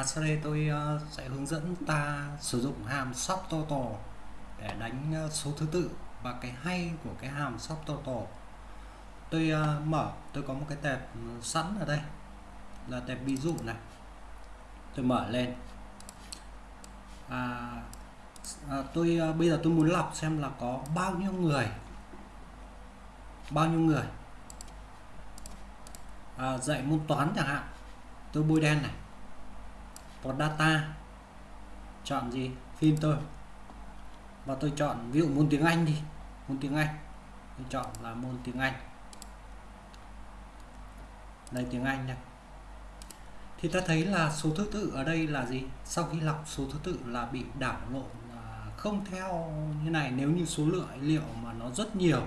À, sau đây tôi uh, sẽ hướng dẫn ta sử dụng hàm subtotal để đánh uh, số thứ tự và cái hay của cái hàm subtotal. Tôi uh, mở, tôi có một cái tệp sẵn ở đây là tệp ví dụ này. Tôi mở lên. À, à, tôi ờ, bây giờ tôi muốn lọc xem là có bao nhiêu người bao nhiêu người à, dạy môn toán chẳng hạn tôi bôi đen này vào data. Chọn gì? Filter và tôi chọn ví dụ môn tiếng Anh đi. Môn tiếng Anh. Tôi chọn là môn tiếng Anh. Đây, tiếng Anh này. Thì ta thấy là số thứ tự ở đây là gì? Sau khi lọc số thứ tự là bị đảo lộn à, không theo như này. Nếu như số lượng liệu mà nó rất nhiều,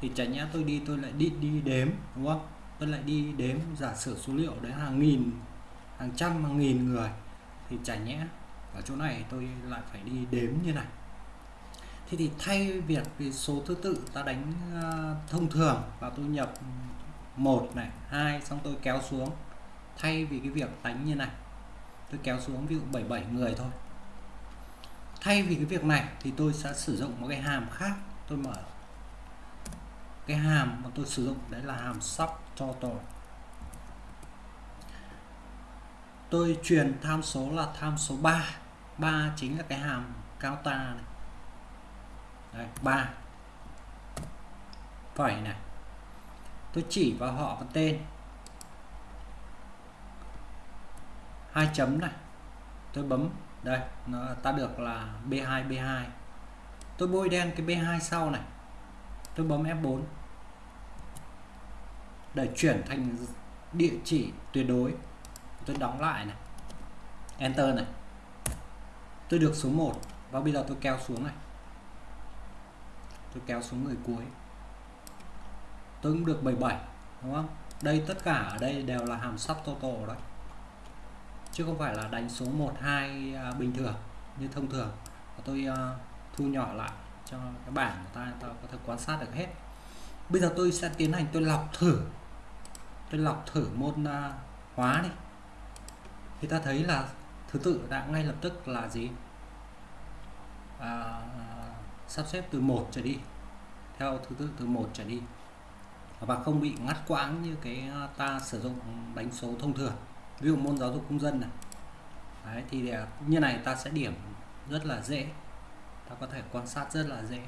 thì chả nhẽ tôi đi, tôi lại đi đi đếm, đúng không? Tôi lại đi đếm, giả sử số liệu đấy hàng nghìn, hàng trăm, hàng nghìn người thì chả nhẽ ở chỗ này tôi lại phải đi đếm như này. Thế thì thay việc vì số thứ tự ta đánh uh, thông thường và tôi nhập một này hai xong tôi kéo xuống. Thay vì cái việc đánh như này tôi kéo xuống ví dụ 77 người thôi. Thay vì cái việc này thì tôi sẽ sử dụng một cái hàm khác tôi mở. Cái hàm mà tôi sử dụng đấy là hàm subtotal tôi truyền tham số là tham số 3 3 chính là cái hàm cao ta này. Đấy, 3 phẩy này. Tôi chỉ vào họ và tên. Hai chấm này. Tôi bấm. Đây nó ta được là B2 B2 tôi bôi đen cái B2 sau này. Tôi bấm F4 để chuyển thành địa chỉ tuyệt đối tôi đóng lại này. Enter này. Tôi được số 1 và bây giờ tôi kéo xuống này. Tôi kéo xuống người cuối. Tôi cũng được 77 đúng không? Đây tất cả ở đây đều là hàm subtotal đấy. Chứ không phải là đánh số 1 2 à, bình thường như thông thường. Và tôi uh, thu nhỏ lại cho cái bảng của ta ta có thể quan sát được hết. Bây giờ tôi sẽ tiến hành tôi lọc thử. Tôi lọc thử môn uh, hóa đi thì ta thấy là thứ tự đã ngay lập tức là gì? À, sắp xếp từ một trở đi theo thứ tự từ một trở đi. Và không bị ngắt quãng như cái à, ta sử dụng đánh số thông thường. Ví dụ môn giáo dục công dân này. Đấy, thì để, như này ta sẽ điểm rất là dễ. Ta có thể quan sát rất là dễ.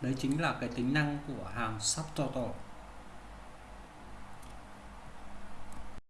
Đấy chính là cái tính năng của hàm subtotal